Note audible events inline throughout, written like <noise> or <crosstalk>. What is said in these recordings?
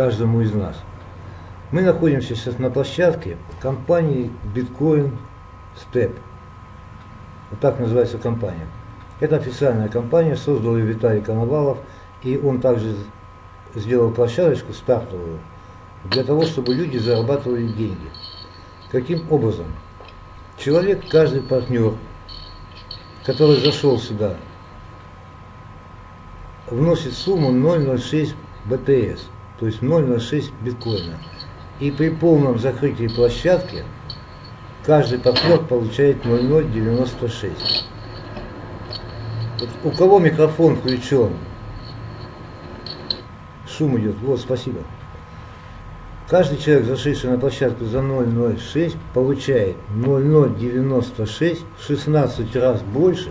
каждому из нас. Мы находимся сейчас на площадке компании Bitcoin Step. Вот так называется компания. Это официальная компания, создал ее Виталий Коновалов, и он также сделал площадочку стартовую для того, чтобы люди зарабатывали деньги. Каким образом? Человек, каждый партнер, который зашел сюда, вносит сумму 0,06 БТС, то есть 0,06 биткоина. И при полном закрытии площадки каждый партнер получает 0,096. Вот у кого микрофон включен? Шум идет. Вот, спасибо. Каждый человек, зашедший на площадку за 0,06, получает 0,096 в 16 раз больше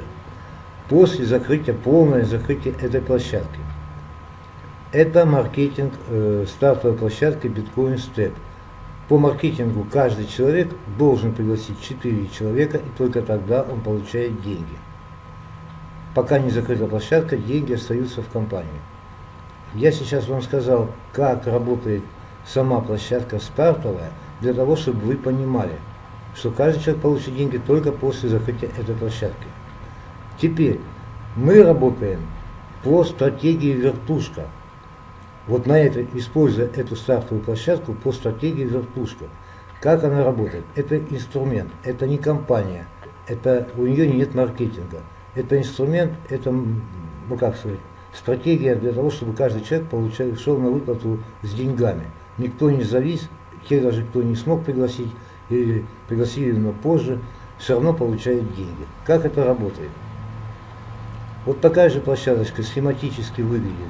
после закрытия, полное закрытие этой площадки. Это маркетинг э, стартовой площадки Bitcoin Step. По маркетингу каждый человек должен пригласить 4 человека, и только тогда он получает деньги. Пока не закрыта площадка, деньги остаются в компании. Я сейчас вам сказал, как работает сама площадка стартовая, для того, чтобы вы понимали, что каждый человек получит деньги только после закрытия этой площадки. Теперь мы работаем по стратегии вертушка. Вот на это, используя эту стартовую площадку по стратегии вертушка. Как она работает? Это инструмент, это не компания, это, у нее нет маркетинга. Это инструмент, это, ну как сказать, стратегия для того, чтобы каждый человек получал, шел на выплату с деньгами. Никто не завис, те даже кто не смог пригласить, или пригласили, но позже, все равно получает деньги. Как это работает? Вот такая же площадочка схематически выглядит.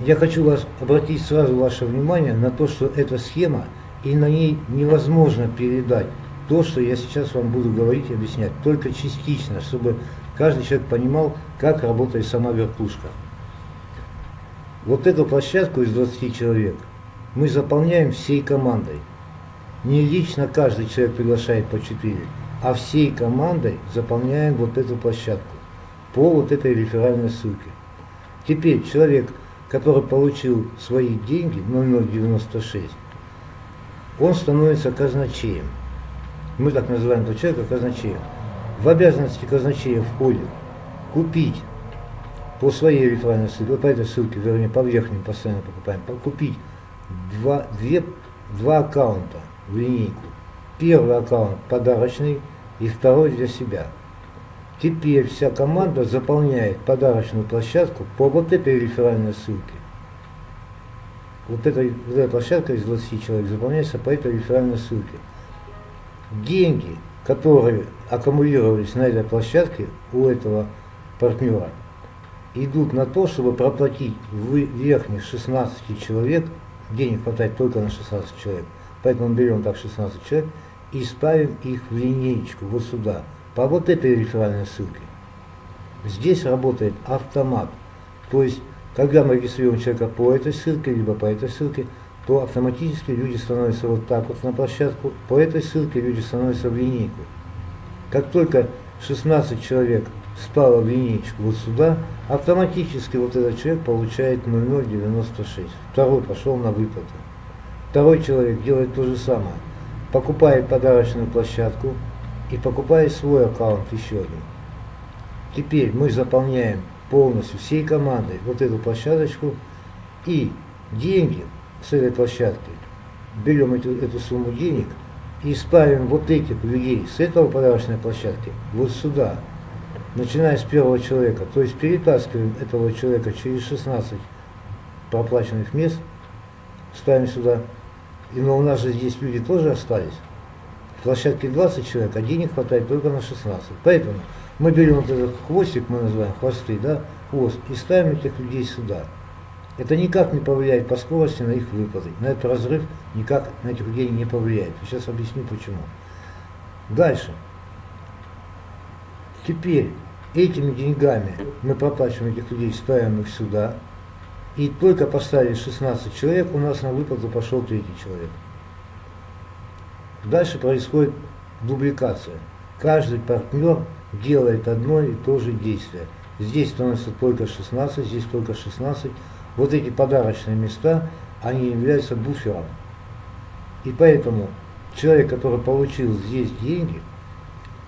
Я хочу вас обратить сразу ваше внимание на то, что эта схема, и на ней невозможно передать то, что я сейчас вам буду говорить и объяснять, только частично, чтобы каждый человек понимал, как работает сама вертушка. Вот эту площадку из 20 человек мы заполняем всей командой. Не лично каждый человек приглашает по 4, а всей командой заполняем вот эту площадку по вот этой реферальной ссылке. Теперь человек, который получил свои деньги, 0096, он становится казначеем. Мы так называем этого человека казначеем. В обязанности казначея входит купить по своей реферальной ссылке, по этой ссылке, вернее, по верхним постоянно покупаем, купить два, две, два аккаунта в линейку. Первый аккаунт подарочный и второй для себя. Теперь вся команда заполняет подарочную площадку по вот этой реферальной ссылке. Вот эта, вот эта площадка из 20 человек заполняется по этой реферальной ссылке. Деньги, которые аккумулировались на этой площадке у этого партнера, идут на то, чтобы проплатить верхних 16 человек, денег хватает только на 16 человек, поэтому берем так 16 человек и ставим их в линеечку вот сюда – по вот этой реферальной ссылке. Здесь работает автомат. То есть, когда мы регистрируем человека по этой ссылке, либо по этой ссылке, то автоматически люди становятся вот так вот на площадку, по этой ссылке люди становятся в линейку. Как только 16 человек стало в линейку вот сюда, автоматически вот этот человек получает 0,096. Второй пошел на выплату. Второй человек делает то же самое. Покупает подарочную площадку, и покупая свой аккаунт еще один. Теперь мы заполняем полностью всей командой вот эту площадочку и деньги с этой площадки, берем эту, эту сумму денег и ставим вот этих людей с этого подарочной площадки вот сюда, начиная с первого человека, то есть перетаскиваем этого человека через 16 проплаченных мест, ставим сюда, и но у нас же здесь люди тоже остались, площадке 20 человек, а денег хватает только на 16. Поэтому мы берем вот этот хвостик, мы называем хвосты, да, хвост, и ставим этих людей сюда. Это никак не повлияет по скорости на их выплаты. На этот разрыв никак на этих людей не повлияет. Сейчас объясню почему. Дальше. Теперь этими деньгами мы проплачиваем этих людей, ставим их сюда. И только поставили 16 человек, у нас на выплату пошел третий человек. Дальше происходит дубликация. Каждый партнер делает одно и то же действие. Здесь становится только 16, здесь только 16, вот эти подарочные места, они являются буфером. И поэтому человек, который получил здесь деньги,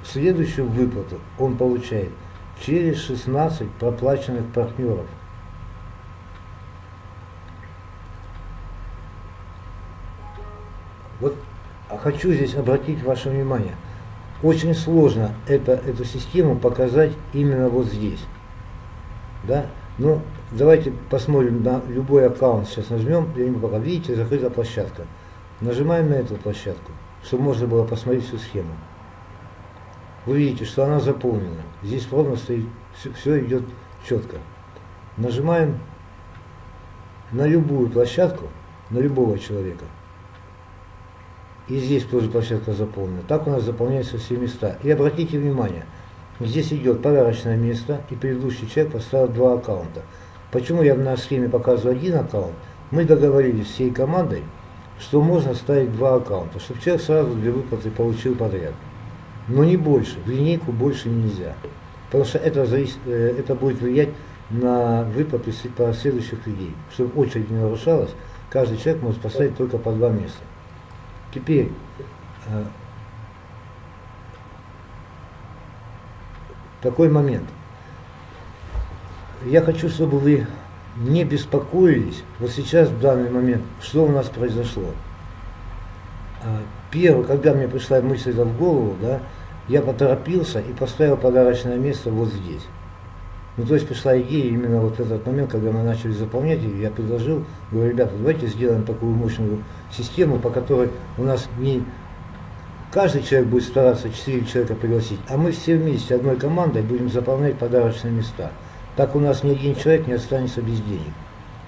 следующую выплату он получает через 16 проплаченных партнеров. Хочу здесь обратить ваше внимание. Очень сложно это, эту систему показать именно вот здесь. Да? Ну, давайте посмотрим на любой аккаунт. Сейчас нажмем, пока. Видите, закрыта площадка. Нажимаем на эту площадку, чтобы можно было посмотреть всю схему. Вы видите, что она заполнена. Здесь ровно стоит, все, все идет четко. Нажимаем на любую площадку, на любого человека. И здесь тоже площадка заполнена. Так у нас заполняются все места. И обратите внимание, здесь идет подарочное место, и предыдущий человек поставил два аккаунта. Почему я на схеме показываю один аккаунт? Мы договорились всей командой, что можно ставить два аккаунта, чтобы человек сразу две выплаты получил подряд. Но не больше, в линейку больше нельзя. Потому что это, зависит, э, это будет влиять на выплаты последующих людей. Чтобы очередь не нарушалась, каждый человек может поставить только по два места. Теперь, э, такой момент. Я хочу, чтобы вы не беспокоились, вот сейчас, в данный момент, что у нас произошло. Э, первое, когда мне пришла мысль в голову, да, я поторопился и поставил подарочное место вот здесь. Ну, то есть пришла идея именно вот этот момент, когда мы начали заполнять, и я предложил, говорю, ребята, давайте сделаем такую мощную систему, по которой у нас не каждый человек будет стараться 4 человека пригласить, а мы все вместе одной командой будем заполнять подарочные места. Так у нас ни один человек не останется без денег.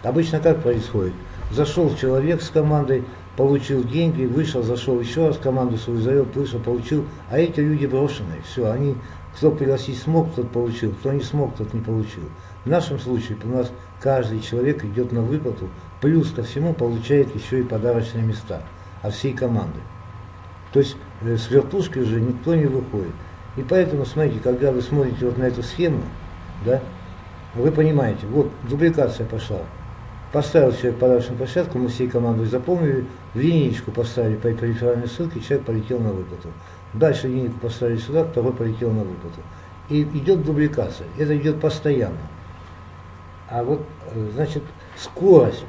Обычно как происходит? Зашел человек с командой, получил деньги, вышел, зашел еще раз, команду свою завел, вышел, получил, а эти люди брошенные, все, они кто пригласить смог, тот получил, кто не смог, тот не получил. В нашем случае у нас каждый человек идет на выплату, плюс ко всему получает еще и подарочные места от всей команды. То есть э, с вертушки уже никто не выходит. И поэтому, смотрите, когда вы смотрите вот на эту схему, да, вы понимаете, вот дубликация пошла. Поставил человек подарочную площадку, мы всей командой заполнили, линейку поставили по реферальной ссылке, человек полетел на выплату. Дальше линейку поставили сюда, второй полетел на выплату. И идет дубликация. Это идет постоянно. А вот, э, значит, скорость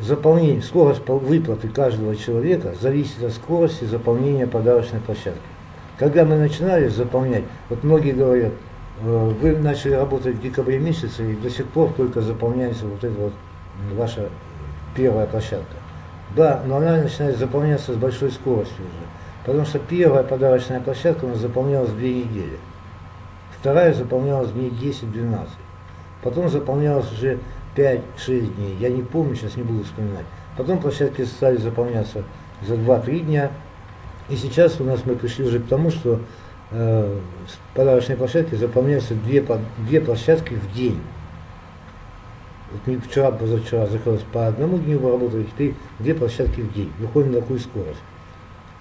заполнения, скорость выплаты каждого человека зависит от скорости заполнения подарочной площадки. Когда мы начинали заполнять, вот многие говорят, э, вы начали работать в декабре месяце, и до сих пор только заполняется вот эта вот ваша первая площадка. Да, но она начинает заполняться с большой скоростью уже. Потому что первая подарочная площадка у нас заполнялась две недели. Вторая заполнялась дней 10-12. Потом заполнялась уже 5-6 дней. Я не помню, сейчас не буду вспоминать. Потом площадки стали заполняться за 2-3 дня. И сейчас у нас мы пришли уже к тому, что э, подарочные площадки заполняются две, две площадки в день. Вот вчера, позавчера закрылось по одному дню, вы работали, теперь две площадки в день. Выходим на такую скорость.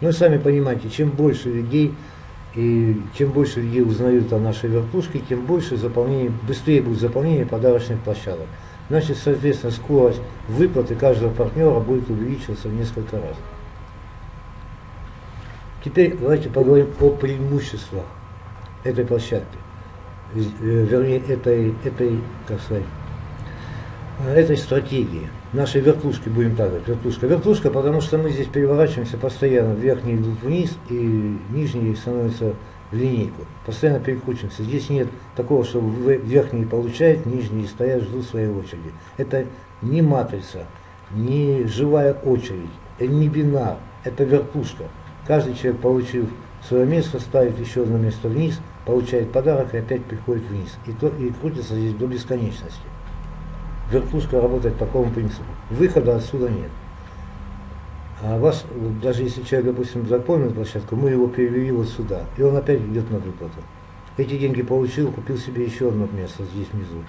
Ну, сами понимаете, чем больше людей, и чем больше людей узнают о нашей вертушке, тем больше заполнение, быстрее будет заполнение подарочных площадок. Значит, соответственно, скорость выплаты каждого партнера будет увеличиваться в несколько раз. Теперь давайте поговорим о преимуществах этой площадки, э, вернее, этой, этой, как сказать, этой стратегии нашей вертушки, будем так говорить, вертушка. Вертушка, потому что мы здесь переворачиваемся постоянно, верхние идут вниз и нижние становятся в линейку. Постоянно перекручиваемся. Здесь нет такого, что верхние получают, нижние стоят, ждут своей очереди. Это не матрица, не живая очередь, это не бинар, это вертушка. Каждый человек, получив свое место, ставит еще одно место вниз, получает подарок и опять приходит вниз. И, то, и крутится здесь до бесконечности вертушка работает по такому принципу. Выхода отсюда нет. А вас, даже если человек, допустим, запомнил площадку, мы его перевели вот сюда, и он опять идет на выплату. Эти деньги получил, купил себе еще одно место здесь внизу.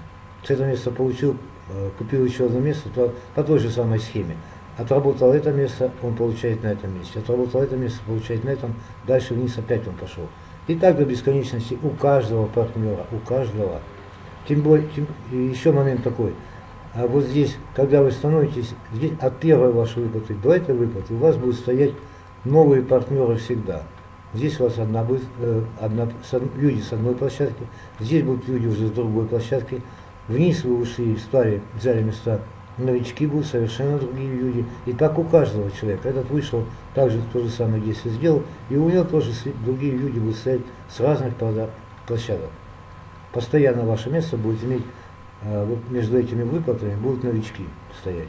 С этого места получил, э, купил еще одно место по, по той же самой схеме. Отработал это место, он получает на этом месте. Отработал это место, получает на этом. Дальше вниз опять он пошел. И так до бесконечности у каждого партнера, у каждого. Тем более, тем, еще момент такой – а вот здесь, когда вы становитесь, здесь от первой вашей выплаты до этой выплаты, у вас будут стоять новые партнеры всегда. Здесь у вас одна будет, э, одна, люди с одной площадки, здесь будут люди уже с другой площадки. Вниз вы ушли, стали, взяли места, новички будут совершенно другие люди. И так у каждого человека. Этот вышел, также то же самое действие сделал, и у него тоже другие люди будут стоять с разных площадок. Постоянно ваше место будет иметь, вот между этими выплатами будут новички стоять.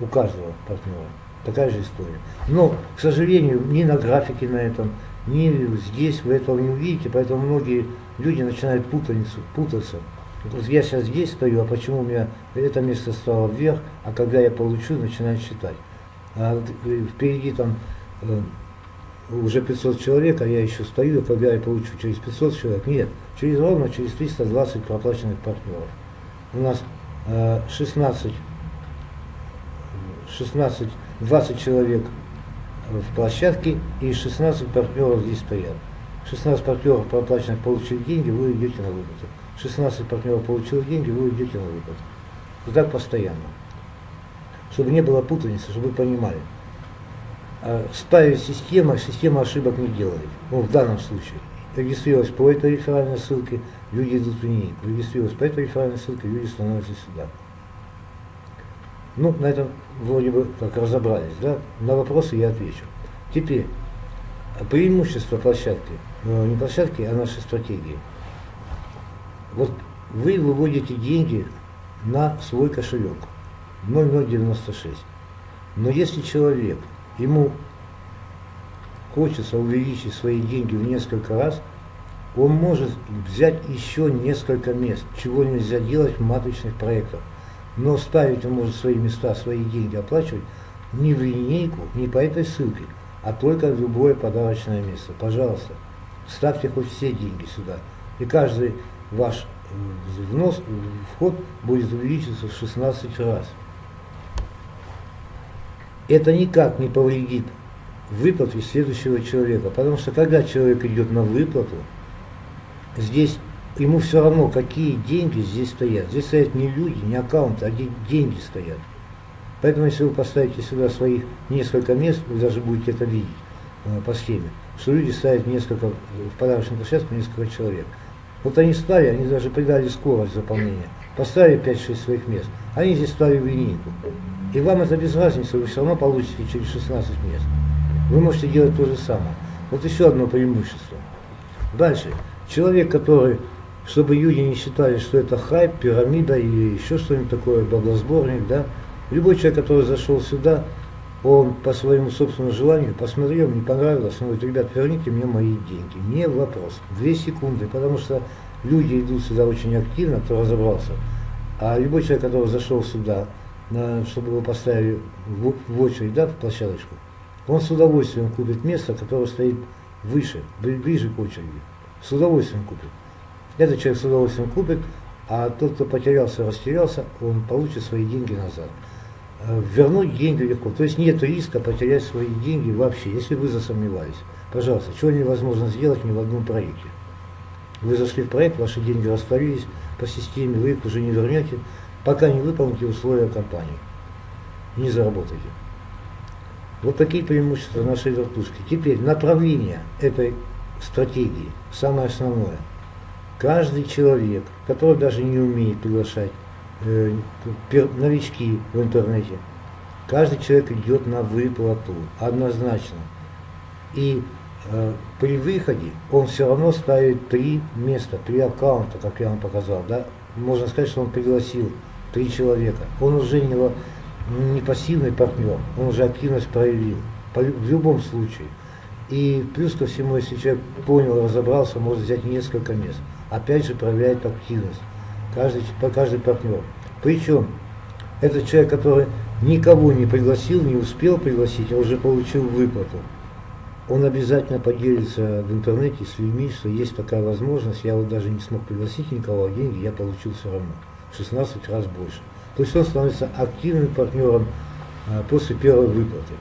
У каждого партнера. Такая же история. Но, к сожалению, ни на графике на этом, ни здесь вы этого не увидите, поэтому многие люди начинают путаницу, путаться. Вот я сейчас здесь стою, а почему у меня это место стало вверх, а когда я получу, начинаю считать. А э, впереди там э, уже 500 человек, а я еще стою, и когда я получу через 500 человек, нет, через ровно через 320 проплаченных партнеров. У нас э, 16, 16 20 человек в площадке и 16 партнеров здесь стоят. 16 партнеров проплаченных получили деньги, вы идете на выплату. 16 партнеров получили деньги, вы идете на выплату. И так постоянно. Чтобы не было путаницы, чтобы вы понимали. А ставить система, система ошибок не делает. Ну, в данном случае. Регистрировалась по этой реферальной ссылке, люди идут в линейку. Регистрировалась по этой реферальной ссылке, люди становятся сюда. Ну, на этом вроде бы как разобрались, да? На вопросы я отвечу. Теперь, преимущество площадки, ну, не площадки, а нашей стратегии. Вот вы выводите деньги на свой кошелек 0096. Но если человек, ему хочется увеличить свои деньги в несколько раз, он может взять еще несколько мест, чего нельзя делать в матричных проектах. Но ставить он может свои места, свои деньги оплачивать не в линейку, не по этой ссылке, а только в любое подарочное место. Пожалуйста, ставьте хоть все деньги сюда. И каждый ваш э, внос, вход будет увеличиться в 16 раз. Это никак не повредит выплате следующего человека, потому что когда человек идет на выплату, здесь ему все равно, какие деньги здесь стоят. Здесь стоят не люди, не аккаунты, а деньги стоят. Поэтому, если вы поставите сюда своих несколько мест, вы даже будете это видеть э, по схеме, что люди ставят несколько, в подарочную площадку несколько человек. Вот они стали, они даже придали скорость заполнения, поставили 5-6 своих мест, они здесь стали в линейку. И вам это без разницы, вы все равно получите через 16 мест. Вы можете делать то же самое. Вот еще одно преимущество. Дальше. Человек, который чтобы люди не считали, что это хайп, пирамида или еще что-нибудь такое, баблосборник, да. Любой человек, который зашел сюда, он по своему собственному желанию посмотрел, не понравилось, он говорит, ребят, верните мне мои деньги. Не вопрос. Две секунды, потому что люди идут сюда очень активно, кто разобрался. А любой человек, который зашел сюда, чтобы его поставили в очередь, да, в площадочку, он с удовольствием купит место, которое стоит выше, ближе к очереди. С удовольствием купит. Этот человек с удовольствием купит, а тот, кто потерялся, растерялся, он получит свои деньги назад. Э, вернуть деньги легко. То есть нет риска потерять свои деньги вообще, если вы засомневались. Пожалуйста, чего невозможно сделать ни в одном проекте. Вы зашли в проект, ваши деньги растворились по системе, вы их уже не вернете, пока не выполните условия компании. Не заработаете. Вот такие преимущества нашей вертушки. Теперь направление этой стратегии, самое основное – Каждый человек, который даже не умеет приглашать э, новички в интернете, каждый человек идет на выплату, однозначно. И э, при выходе он все равно ставит три места, три аккаунта, как я вам показал. Да? Можно сказать, что он пригласил три человека. Он уже не, не пассивный партнер, он уже активность проявил. По, в любом случае. И плюс ко всему, если человек понял, разобрался, может взять несколько мест опять же проявляет активность, каждый, каждый партнер. Причем, этот человек, который никого не пригласил, не успел пригласить, а уже получил выплату, он обязательно поделится в интернете с людьми, что есть такая возможность, я вот даже не смог пригласить никого, а деньги я получил все равно, 16 раз больше. То есть он становится активным партнером а, после первой выплаты.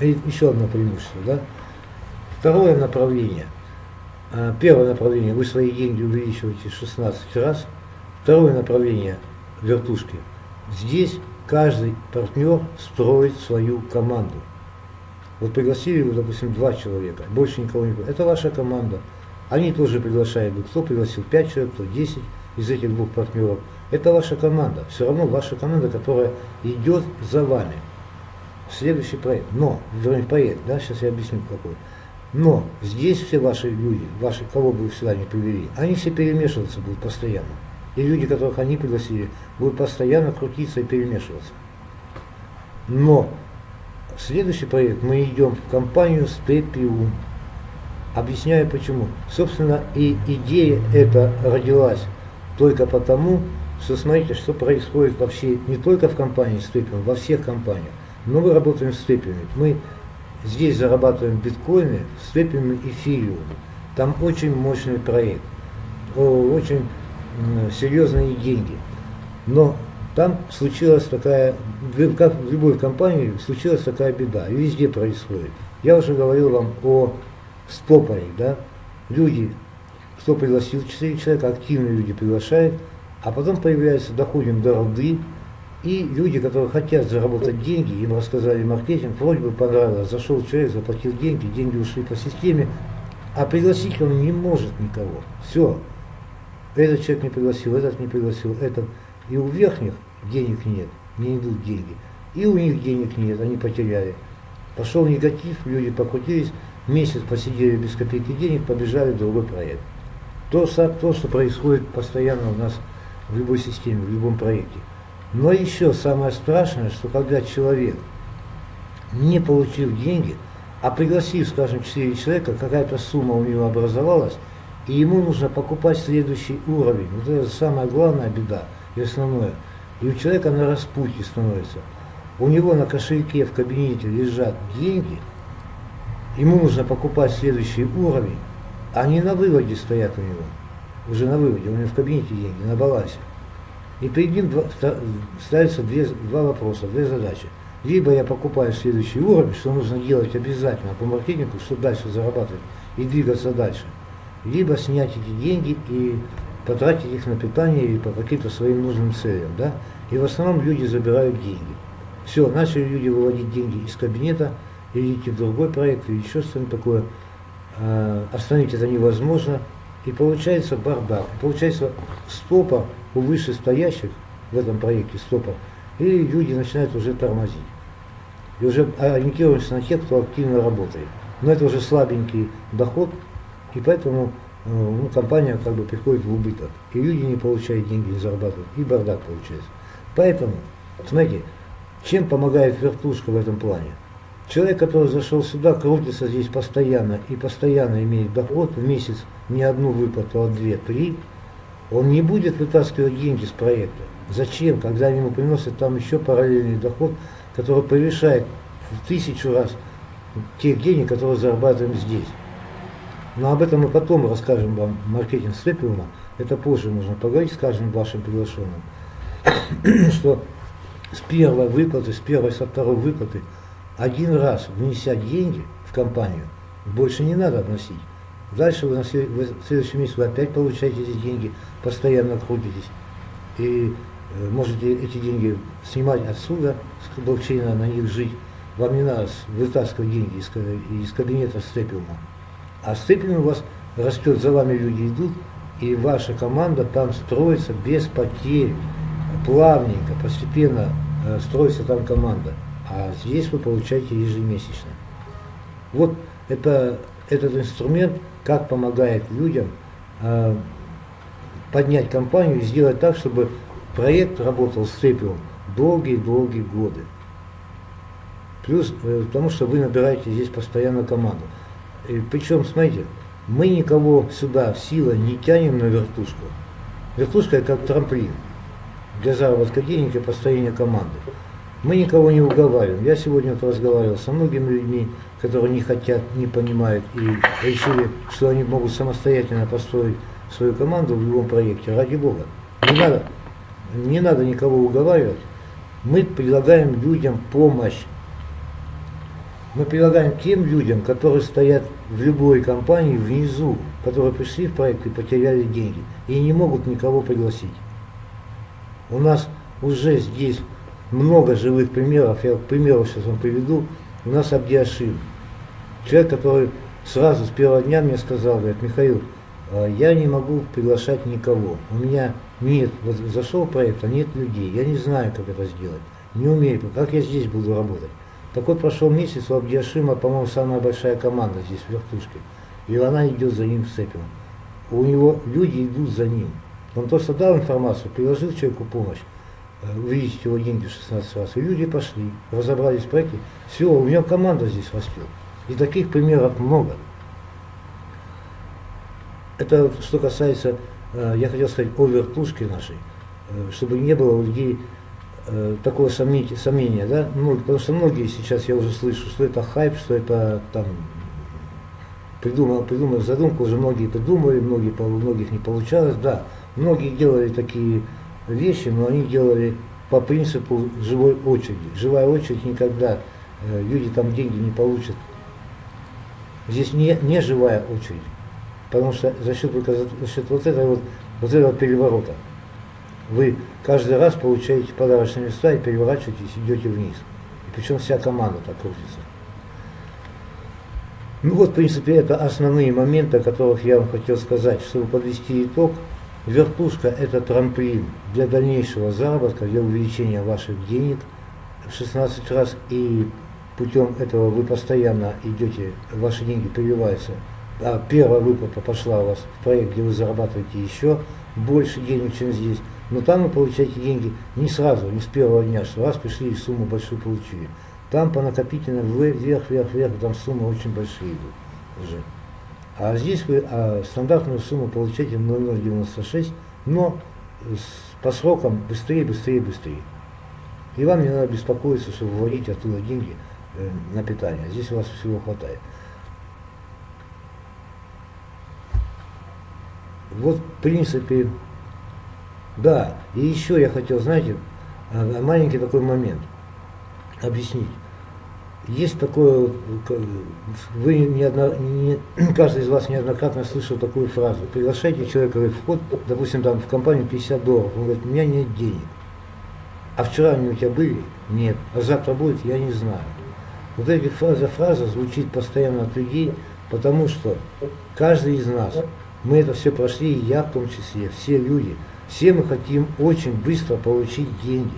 Еще одно преимущество. Да? Второе направление – а, первое направление, вы свои деньги увеличиваете 16 раз. Второе направление, вертушки. Здесь каждый партнер строит свою команду. Вот пригласили вы, допустим, два человека, больше никого не. Это ваша команда. Они тоже приглашают. Кто пригласил 5 человек, кто 10 из этих двух партнеров. Это ваша команда. Все равно ваша команда, которая идет за вами. Следующий проект. Но, вернее, проект, да, сейчас я объясню какой. Но здесь все ваши люди, ваши, кого бы вы сюда не привели, они все перемешиваться будут постоянно. И люди, которых они пригласили, будут постоянно крутиться и перемешиваться. Но следующий проект мы идем в компанию Степиум. Объясняю почему. Собственно, и идея эта родилась только потому, что смотрите, что происходит вообще не только в компании Степиум, во всех компаниях. Но мы работаем с Степиумом. Мы здесь зарабатываем биткоины, Степиум эфириум. Там очень мощный проект, очень серьезные деньги. Но там случилась такая, как в любой компании, случилась такая беда. Везде происходит. Я уже говорил вам о стопоре, да? Люди, кто пригласил 4 человека, активные люди приглашают, а потом появляется, доходим до руды, и люди, которые хотят заработать деньги, им рассказали маркетинг, вроде бы понравилось, зашел человек, заплатил деньги, деньги ушли по системе, а пригласить он не может никого. Все. Этот человек не пригласил, этот не пригласил, этот. И у верхних денег нет, не идут деньги. И у них денег нет, они потеряли. Пошел негатив, люди покрутились, месяц посидели без копейки денег, побежали в другой проект. То, то, что происходит постоянно у нас в любой системе, в любом проекте. Но еще самое страшное, что когда человек, не получив деньги, а пригласив, скажем, 4 человека, какая-то сумма у него образовалась, и ему нужно покупать следующий уровень. Вот это самая главная беда и основное. И у человека на распутье становится. У него на кошельке в кабинете лежат деньги, ему нужно покупать следующий уровень, а они на выводе стоят у него. Уже на выводе, у него в кабинете деньги, на балансе. И перед ним ставятся две, два вопроса, две задачи. Либо я покупаю следующий уровень, что нужно делать обязательно по маркетингу, чтобы дальше зарабатывать и двигаться дальше либо снять эти деньги и потратить их на питание или по каким-то своим нужным целям. Да? И в основном люди забирают деньги. Все, начали люди выводить деньги из кабинета, или идти в другой проект, или еще что-нибудь такое. А, остановить это невозможно. И получается бардак. Получается стопа у вышестоящих в этом проекте стопа. И люди начинают уже тормозить. И уже ориентируются на тех, кто активно работает. Но это уже слабенький доход, и поэтому э, ну, компания как бы приходит в убыток. И люди не получают деньги, не зарабатывают. И бардак получается. Поэтому, смотрите, чем помогает вертушка в этом плане? Человек, который зашел сюда, крутится здесь постоянно и постоянно имеет доход в месяц не одну выплату, а две, три, он не будет вытаскивать деньги с проекта. Зачем, когда ему приносят там еще параллельный доход, который превышает в тысячу раз тех денег, которые зарабатываем здесь. Но об этом мы потом расскажем вам маркетинг Степиума. Это позже нужно поговорить с каждым вашим приглашенным. <coughs> что с первой выплаты, с первой, со второй выплаты, один раз внеся деньги в компанию, больше не надо вносить. Дальше вы, на след... вы в следующем месяце вы опять получаете эти деньги, постоянно крутитесь. И э, можете эти деньги снимать отсюда, с блокчейна, на них жить. Вам не надо вытаскивать деньги из, из кабинета Степиума. А степень у вас растет, за вами люди идут, и ваша команда там строится без потерь, плавненько, постепенно э, строится там команда. А здесь вы получаете ежемесячно. Вот это, этот инструмент, как помогает людям э, поднять компанию и сделать так, чтобы проект работал с долгие-долгие годы. Плюс, э, потому что вы набираете здесь постоянно команду. И причем, смотрите, мы никого сюда силой не тянем на вертушку. Вертушка это как трамплин для заработка денег и построения команды. Мы никого не уговариваем. Я сегодня вот разговаривал со многими людьми, которые не хотят, не понимают и решили, что они могут самостоятельно построить свою команду в любом проекте. Ради Бога. Не надо, не надо никого уговаривать. Мы предлагаем людям помощь мы предлагаем тем людям, которые стоят в любой компании внизу, которые пришли в проект и потеряли деньги, и не могут никого пригласить. У нас уже здесь много живых примеров. Я к примеру сейчас вам приведу. У нас Абдиашин. Человек, который сразу с первого дня мне сказал, говорит, Михаил, а, я не могу приглашать никого. У меня нет, вот зашел проект, а нет людей. Я не знаю, как это сделать. Не умею, как я здесь буду работать. Так вот прошел месяц, у Абдиашима, по-моему, самая большая команда здесь в вертушке. И она идет за ним с этим. У него люди идут за ним. Он просто дал информацию, приложил человеку помощь, увидеть его деньги 16 раз. И люди пошли, разобрались в проекте. Все, у него команда здесь растет. И таких примеров много. Это что касается, э, я хотел сказать, о вертушке нашей, э, чтобы не было у людей такого сомнения, да? ну, потому что многие сейчас, я уже слышу, что это хайп, что это там придумал, придумал задумку, уже многие придумали, многие, многих не получалось, да, многие делали такие вещи, но они делали по принципу живой очереди. Живая очередь никогда, э, люди там деньги не получат. Здесь не, не живая очередь, потому что за счет, только за счет вот этого вот, вот этого переворота вы каждый раз получаете подарочные места и переворачиваетесь, идете вниз. И причем вся команда так крутится. Ну вот, в принципе, это основные моменты, о которых я вам хотел сказать. Чтобы подвести итог, вертушка – это трамплин для дальнейшего заработка, для увеличения ваших денег в 16 раз. И путем этого вы постоянно идете, ваши деньги прививаются. А первая выплата пошла у вас в проект, где вы зарабатываете еще больше денег, чем здесь. Но там вы получаете деньги не сразу, не с первого дня, что раз пришли и сумму большую получили. Там по накопительной вверх, вверх, вверх, там суммы очень большие идут уже. А здесь вы а стандартную сумму получаете 0,096, но с, по срокам быстрее, быстрее, быстрее. И вам не надо беспокоиться, чтобы вводить оттуда деньги э, на питание. Здесь у вас всего хватает. Вот, в принципе, да. И еще я хотел, знаете, а, маленький такой момент – объяснить. Есть такое, вы неодно, не, <clears throat> каждый из вас неоднократно слышал такую фразу. Приглашайте человека в вход, допустим, там в компанию 50 долларов. Он говорит, у меня нет денег. А вчера они у тебя были? Нет. А завтра будет? Я не знаю. Вот эта фраза, фраза звучит постоянно от людей, потому что каждый из нас, мы это все прошли, и я в том числе, все люди, все мы хотим очень быстро получить деньги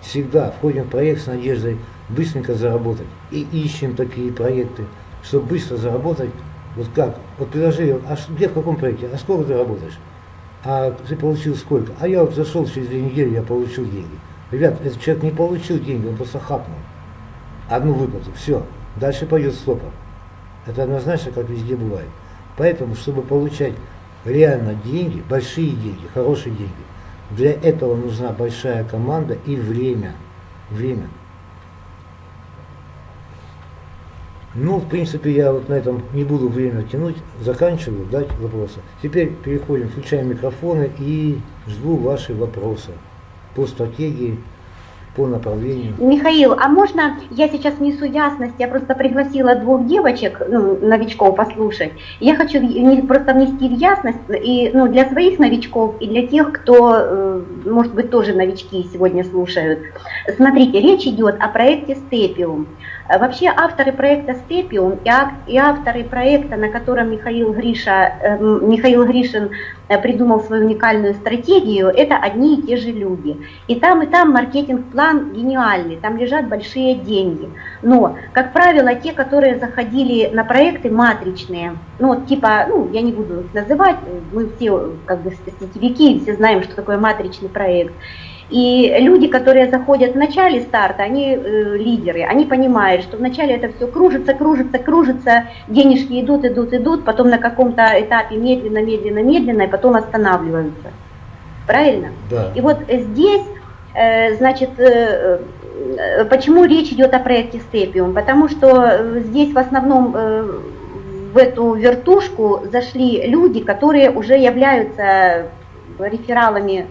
всегда входим в проект с надеждой быстренько заработать. И ищем такие проекты, чтобы быстро заработать. Вот как? Вот предложили, а где в каком проекте? А сколько ты работаешь? А ты получил сколько? А я вот зашел через две недели, я получил деньги. Ребят, этот человек не получил деньги, он просто хапнул. Одну выплату, все. Дальше пойдет стопор. Это однозначно, как везде бывает. Поэтому, чтобы получать реально деньги, большие деньги, хорошие деньги, для этого нужна большая команда и время. Время. Ну, в принципе, я вот на этом не буду время тянуть, заканчиваю, дать вопросы. Теперь переходим, включаем микрофоны и жду ваши вопросы по стратегии по направлению. Михаил, а можно я сейчас внесу ясность? Я просто пригласила двух девочек, ну, новичков послушать. Я хочу просто внести в ясность и ну, для своих новичков и для тех, кто, э, может быть, тоже новички сегодня слушают. Смотрите, речь идет о проекте Степиум. Вообще авторы проекта Степиум и авторы проекта, на котором Михаил, Гриша, э, Михаил Гришин э, придумал свою уникальную стратегию, это одни и те же люди. И там, и там маркетинг-план гениальный, там лежат большие деньги. Но, как правило, те, которые заходили на проекты матричные, ну вот типа, ну я не буду их называть, мы все как бы сетевики, все знаем, что такое матричный проект. И люди, которые заходят в начале старта, они э, лидеры, они понимают, что вначале это все кружится, кружится, кружится, денежки идут, идут, идут, потом на каком-то этапе медленно, медленно, медленно, и потом останавливаются. Правильно? Да. И вот здесь, э, значит, э, э, почему речь идет о проекте Степиум? Потому что э, здесь в основном э, в эту вертушку зашли люди, которые уже являются рефералами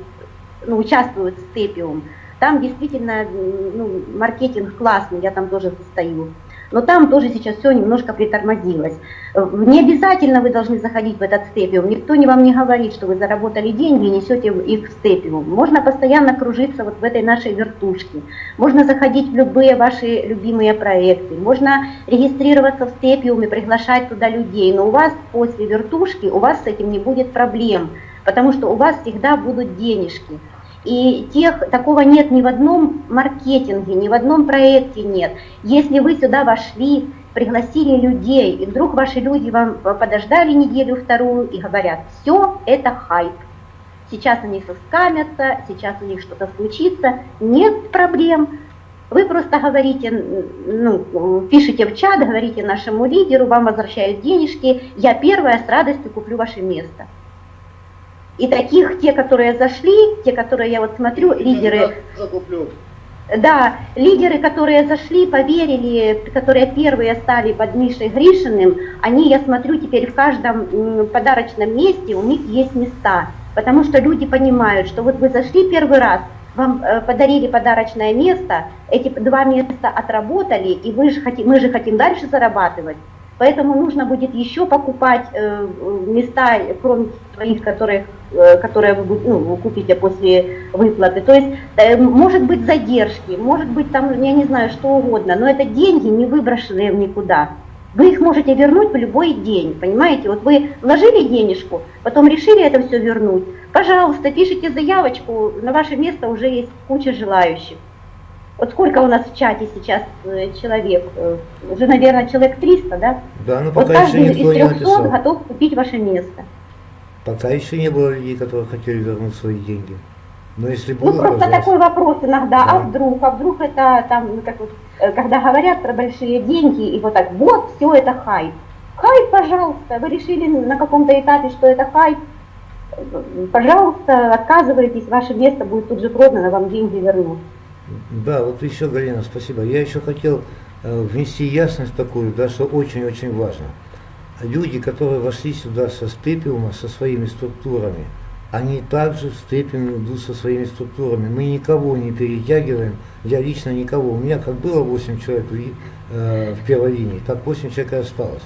ну, в Степиум. Там действительно ну, маркетинг классный, я там тоже состою. Но там тоже сейчас все немножко притормозилось. Не обязательно вы должны заходить в этот степиум. Никто не вам не говорит, что вы заработали деньги и несете их в степиум. Можно постоянно кружиться вот в этой нашей вертушке. Можно заходить в любые ваши любимые проекты. Можно регистрироваться в степиуме, приглашать туда людей. Но у вас после вертушки, у вас с этим не будет проблем. Потому что у вас всегда будут денежки. И тех, такого нет ни в одном маркетинге, ни в одном проекте нет. Если вы сюда вошли, пригласили людей, и вдруг ваши люди вам подождали неделю-вторую и говорят, все, это хайп. Сейчас они соскамятся, сейчас у них что-то случится, нет проблем. Вы просто говорите, ну, пишите в чат, говорите нашему лидеру, вам возвращают денежки, я первая с радостью куплю ваше место. И таких, те, которые зашли, те, которые я вот смотрю, лидеры, Закуплю. да, лидеры, которые зашли, поверили, которые первые стали под Мишей Гришиным, они, я смотрю, теперь в каждом подарочном месте у них есть места, потому что люди понимают, что вот вы зашли первый раз, вам э, подарили подарочное место, эти два места отработали, и вы же хотим, мы же хотим дальше зарабатывать, Поэтому нужно будет еще покупать э, места, кроме своих, которые, э, которые вы, ну, вы купите после выплаты. То есть э, может быть задержки, может быть там, я не знаю, что угодно, но это деньги, не выброшенные в никуда. Вы их можете вернуть в любой день, понимаете? Вот вы вложили денежку, потом решили это все вернуть. Пожалуйста, пишите заявочку, на ваше место уже есть куча желающих. Вот сколько у нас в чате сейчас э, человек? Э, Уже, наверное, человек 300, да? Да, но Вот пока еще каждый из никто не 300 написал. готов купить ваше место. Пока еще не было людей, которые хотели вернуть свои деньги. Но если Ну, будут, просто пожалуйста. такой вопрос иногда, Да. а вдруг, а вдруг это там, ну, как вот, э, когда говорят про большие деньги, и вот так, вот, все это хайп. Хайп, пожалуйста, вы решили на каком-то этапе, что это хайп, пожалуйста, отказывайтесь, ваше место будет тут же продано, вам деньги вернут. Да, вот еще, Галина, спасибо. Я еще хотел э, внести ясность такую, да, что очень-очень важно. Люди, которые вошли сюда со степиума, со своими структурами, они также в степиум идут со своими структурами. Мы никого не перетягиваем, я лично никого. У меня как было 8 человек э, в первой линии, так 8 человек и осталось.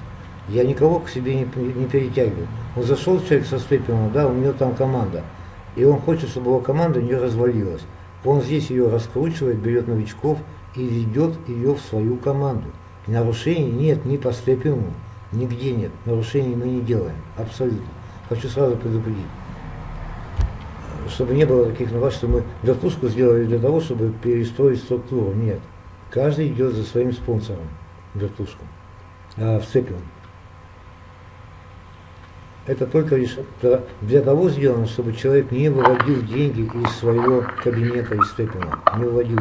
Я никого к себе не, не перетягиваю. Вот зашел человек со степиума, да, у него там команда, и он хочет, чтобы его команда не развалилась. Он здесь ее раскручивает, берет новичков и ведет ее в свою команду. И нарушений нет ни по степиуму, нигде нет. Нарушений мы не делаем, абсолютно. Хочу сразу предупредить. Чтобы не было таких новостей, что мы вертушку сделали для того, чтобы перестроить структуру. Нет. Каждый идет за своим спонсором вертушку, а, в степиум. Это только лишь для- того сделано, чтобы человек не выводил деньги из своего кабинета, из степена, не выводил